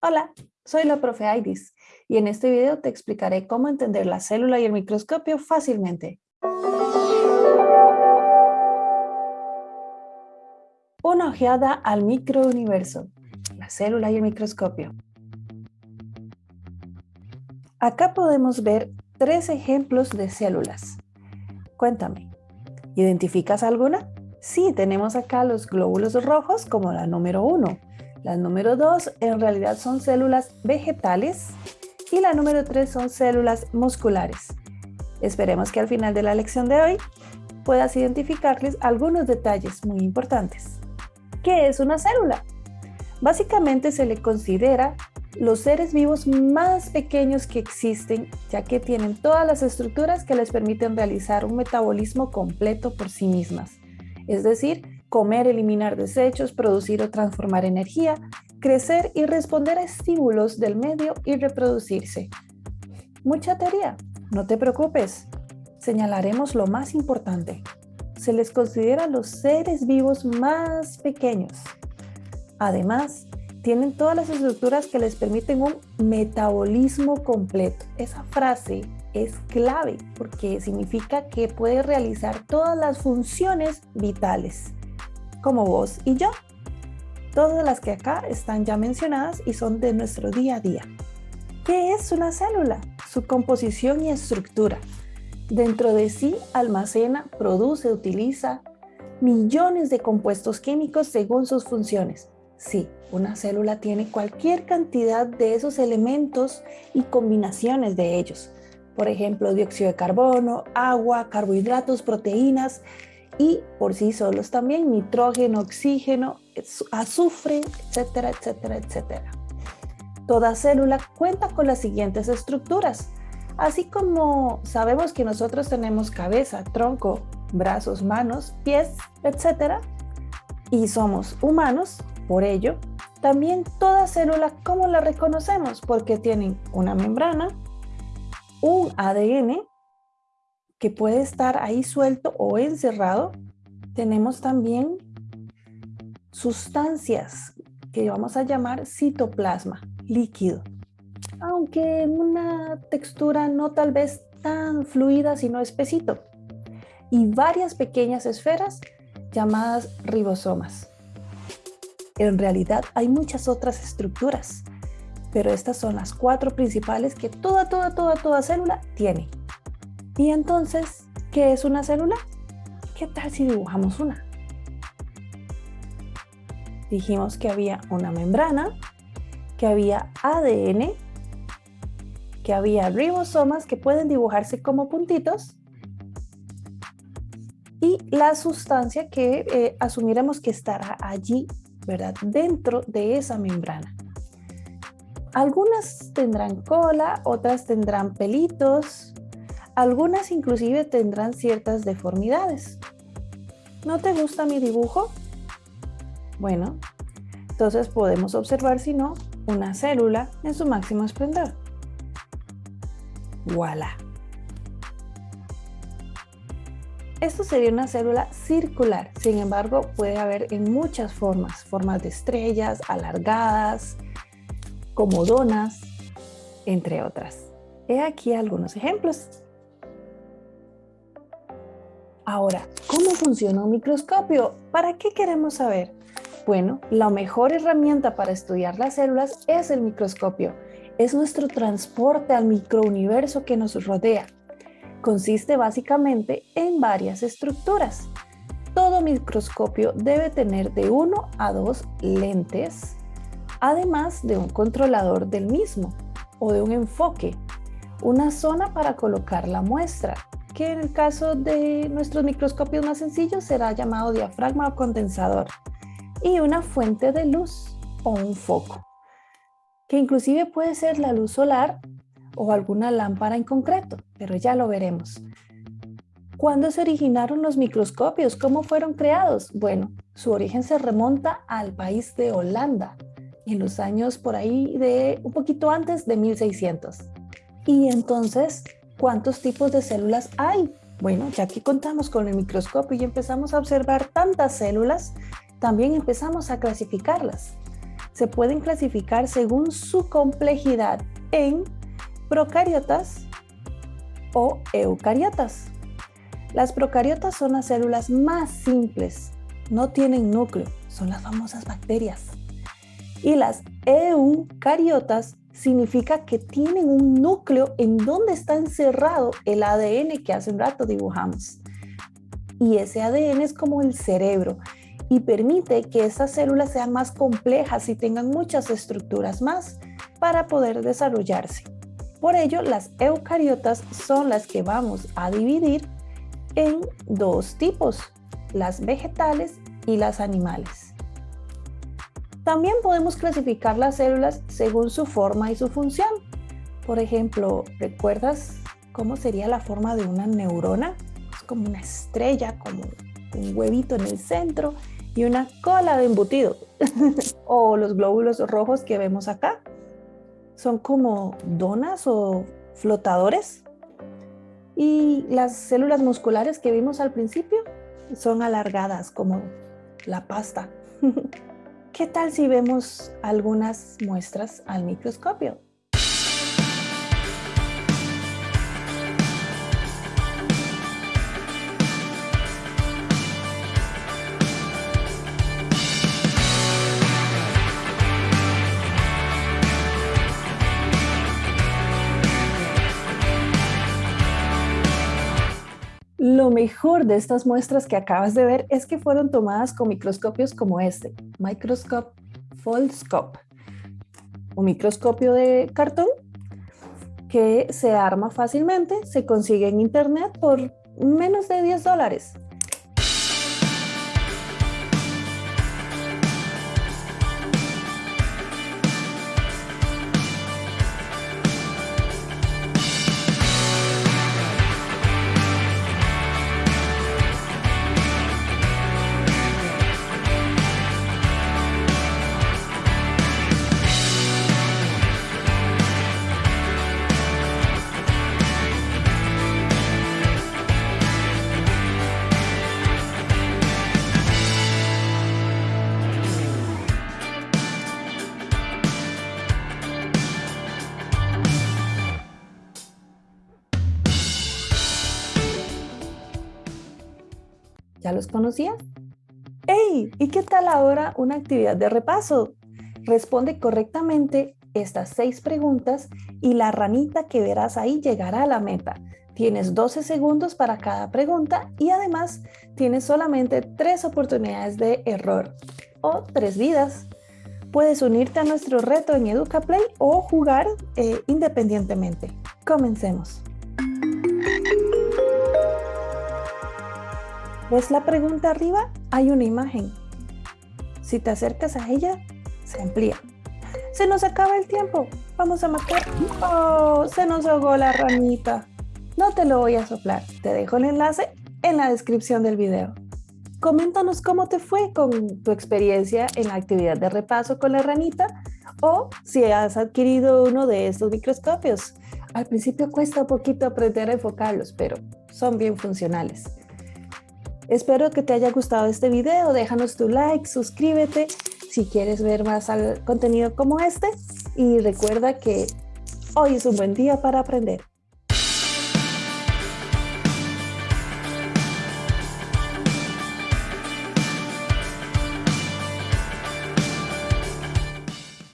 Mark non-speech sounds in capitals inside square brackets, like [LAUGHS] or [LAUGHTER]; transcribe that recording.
Hola, soy la profe Iris y en este video te explicaré cómo entender la célula y el microscopio fácilmente. Una ojeada al microuniverso, la célula y el microscopio. Acá podemos ver tres ejemplos de células. Cuéntame, ¿identificas alguna? Sí, tenemos acá los glóbulos rojos como la número uno. La número dos en realidad son células vegetales y la número tres son células musculares. Esperemos que al final de la lección de hoy puedas identificarles algunos detalles muy importantes. ¿Qué es una célula? Básicamente se le considera los seres vivos más pequeños que existen, ya que tienen todas las estructuras que les permiten realizar un metabolismo completo por sí mismas es decir, comer, eliminar desechos, producir o transformar energía, crecer y responder a estímulos del medio y reproducirse. Mucha teoría, no te preocupes, señalaremos lo más importante. Se les considera los seres vivos más pequeños. Además, tienen todas las estructuras que les permiten un metabolismo completo. Esa frase es clave porque significa que puede realizar todas las funciones vitales, como vos y yo. Todas las que acá están ya mencionadas y son de nuestro día a día. ¿Qué es una célula? Su composición y estructura. Dentro de sí almacena, produce, utiliza millones de compuestos químicos según sus funciones. Sí, una célula tiene cualquier cantidad de esos elementos y combinaciones de ellos por ejemplo, dióxido de carbono, agua, carbohidratos, proteínas y por sí solos también nitrógeno, oxígeno, azufre, etcétera, etcétera, etcétera. Toda célula cuenta con las siguientes estructuras. Así como sabemos que nosotros tenemos cabeza, tronco, brazos, manos, pies, etcétera, y somos humanos, por ello, también toda célula, ¿cómo la reconocemos? Porque tienen una membrana, un ADN que puede estar ahí suelto o encerrado. Tenemos también sustancias que vamos a llamar citoplasma líquido, aunque una textura no tal vez tan fluida, sino espesito, y varias pequeñas esferas llamadas ribosomas. En realidad hay muchas otras estructuras, pero estas son las cuatro principales que toda, toda, toda, toda célula tiene. Y entonces, ¿qué es una célula? ¿Qué tal si dibujamos una? Dijimos que había una membrana, que había ADN, que había ribosomas que pueden dibujarse como puntitos y la sustancia que eh, asumiremos que estará allí, ¿verdad? Dentro de esa membrana. Algunas tendrán cola, otras tendrán pelitos, algunas inclusive tendrán ciertas deformidades. ¿No te gusta mi dibujo? Bueno, entonces podemos observar si no una célula en su máximo esplendor. ¡Voilà! Esto sería una célula circular, sin embargo puede haber en muchas formas, formas de estrellas, alargadas, como donas, entre otras. He aquí algunos ejemplos. Ahora, ¿cómo funciona un microscopio? ¿Para qué queremos saber? Bueno, la mejor herramienta para estudiar las células es el microscopio. Es nuestro transporte al microuniverso que nos rodea. Consiste básicamente en varias estructuras. Todo microscopio debe tener de uno a dos lentes además de un controlador del mismo o de un enfoque, una zona para colocar la muestra, que en el caso de nuestros microscopios más sencillos será llamado diafragma o condensador, y una fuente de luz o un foco, que inclusive puede ser la luz solar o alguna lámpara en concreto, pero ya lo veremos. ¿Cuándo se originaron los microscopios? ¿Cómo fueron creados? Bueno, su origen se remonta al país de Holanda, en los años por ahí de un poquito antes de 1600. Y entonces, ¿cuántos tipos de células hay? Bueno, ya que contamos con el microscopio y empezamos a observar tantas células, también empezamos a clasificarlas. se pueden clasificar según su complejidad en procariotas o eucariotas. Las procariotas son las células más simples, no tienen núcleo, son las famosas bacterias. Y las eucariotas significa que tienen un núcleo en donde está encerrado el ADN que hace un rato dibujamos. Y ese ADN es como el cerebro y permite que esas células sean más complejas y tengan muchas estructuras más para poder desarrollarse. Por ello, las eucariotas son las que vamos a dividir en dos tipos, las vegetales y las animales. También podemos clasificar las células según su forma y su función. Por ejemplo, ¿recuerdas cómo sería la forma de una neurona? Es como una estrella, como un huevito en el centro y una cola de embutido. [LAUGHS] o los glóbulos rojos que vemos acá. Son como donas o flotadores. Y las células musculares que vimos al principio son alargadas como la pasta. [LAUGHS] ¿Qué tal si vemos algunas muestras al microscopio? Mejor de estas muestras que acabas de ver es que fueron tomadas con microscopios como este, Microscope Foldscope, un microscopio de cartón que se arma fácilmente, se consigue en internet por menos de 10 dólares. ¿Ya los conocías? ¡Hey! ¿Y qué tal ahora una actividad de repaso? Responde correctamente estas seis preguntas y la ranita que verás ahí llegará a la meta. Tienes 12 segundos para cada pregunta y además tienes solamente tres oportunidades de error o tres vidas. Puedes unirte a nuestro reto en EducaPlay o jugar eh, independientemente. Comencemos. ¿Ves la pregunta arriba? Hay una imagen. Si te acercas a ella, se amplía. Se nos acaba el tiempo. Vamos a marcar. ¡Oh! Se nos ahogó la ranita. No te lo voy a soplar. Te dejo el enlace en la descripción del video. Coméntanos cómo te fue con tu experiencia en la actividad de repaso con la ranita o si has adquirido uno de estos microscopios. Al principio cuesta un poquito aprender a enfocarlos, pero son bien funcionales. Espero que te haya gustado este video, déjanos tu like, suscríbete si quieres ver más contenido como este y recuerda que hoy es un buen día para aprender.